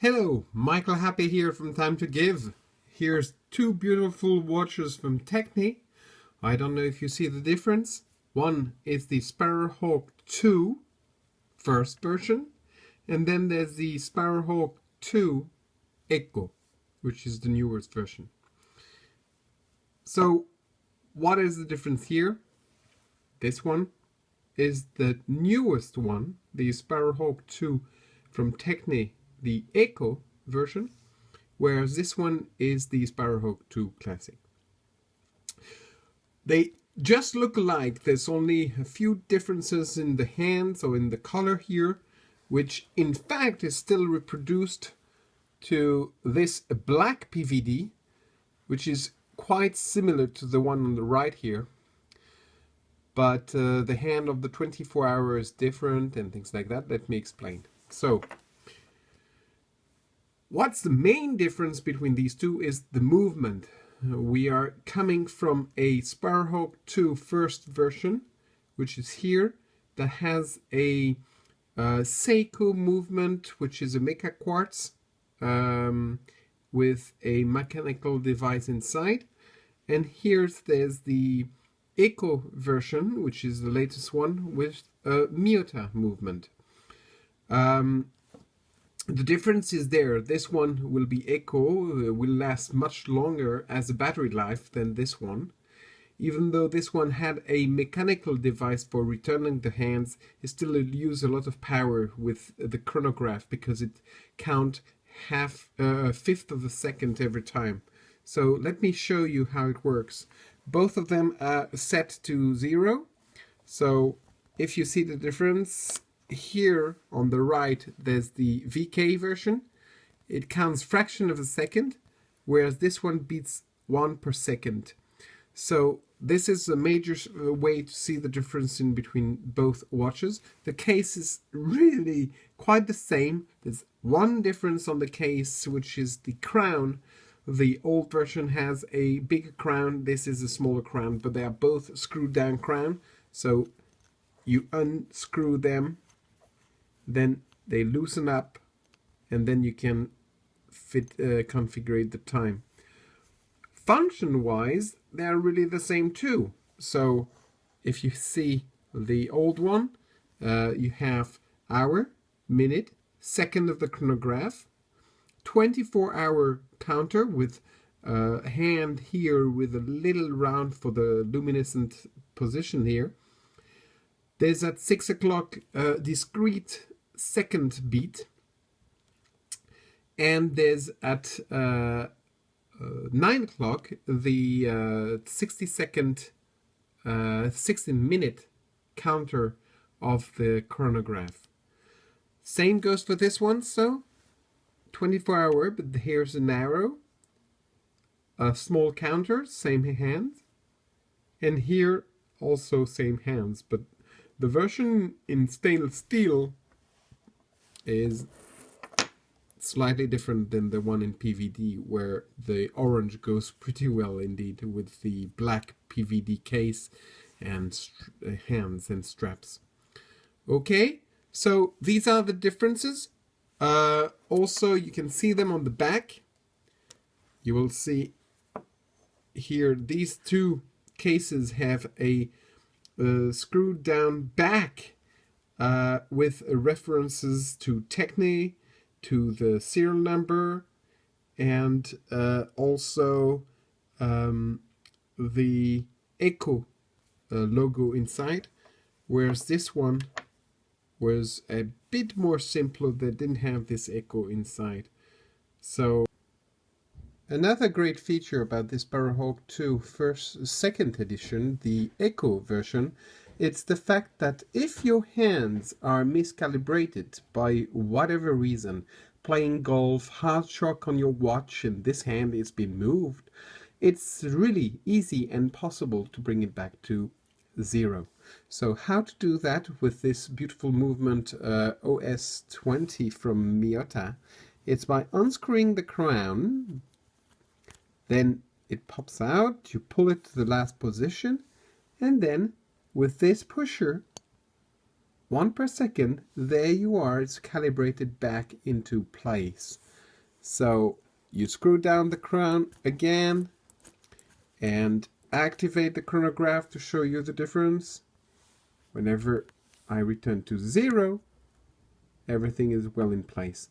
Hello, Michael Happy here from Time to Give. Here's two beautiful watches from Techne. I don't know if you see the difference. One is the Sparrowhawk 2 first version, and then there's the Sparrowhawk 2 Echo, which is the newest version. So, what is the difference here? This one is the newest one, the Sparrowhawk 2 from Techne the Echo version, whereas this one is the Sparrowhawk 2 Classic. They just look alike. There's only a few differences in the hands or in the color here, which in fact is still reproduced to this black PVD, which is quite similar to the one on the right here. But uh, the hand of the 24 hour is different and things like that. Let me explain. So What's the main difference between these two is the movement. We are coming from a Sparrowhawk 2 first version, which is here, that has a uh, Seiko movement, which is a Mecha Quartz um, with a mechanical device inside. And here's there's the Echo version, which is the latest one, with a Miyota movement. Um, the difference is there. This one will be Echo, uh, will last much longer as a battery life than this one. Even though this one had a mechanical device for returning the hands, it still use a lot of power with the chronograph because it count half uh, a fifth of a second every time. So let me show you how it works. Both of them are set to zero. So if you see the difference, here on the right, there's the VK version. It counts fraction of a second, whereas this one beats one per second. So this is a major uh, way to see the difference in between both watches. The case is really quite the same. There's one difference on the case, which is the crown. The old version has a bigger crown. This is a smaller crown, but they are both screwed down crown. So you unscrew them then they loosen up and then you can fit uh, configure the time. Function wise they're really the same too. So if you see the old one uh, you have hour minute second of the chronograph 24 hour counter with a hand here with a little round for the luminescent position here. There's at six o'clock uh, discrete second beat. And there's at uh, uh, 9 o'clock the uh, 60 second uh, 60 minute counter of the chronograph. Same goes for this one so 24 hour but here's an arrow a small counter same hands and here also same hands but the version in stainless steel is slightly different than the one in PVD where the orange goes pretty well indeed with the black PVD case and uh, hands and straps. Okay, so these are the differences. Uh, also, you can see them on the back. You will see here these two cases have a uh, screwed down back uh, with references to Techne, to the serial number, and uh, also um, the Echo uh, logo inside, whereas this one was a bit more simple that didn't have this Echo inside. So Another great feature about this Sparrowhawk 2 first, second edition, the Echo version, it's the fact that if your hands are miscalibrated by whatever reason, playing golf, hard shock on your watch and this hand is being moved, it's really easy and possible to bring it back to zero. So how to do that with this beautiful movement uh, OS20 from Miyota? It's by unscrewing the crown, then it pops out, you pull it to the last position, and then with this pusher, one per second, there you are, it's calibrated back into place. So you screw down the crown again and activate the chronograph to show you the difference. Whenever I return to zero, everything is well in place.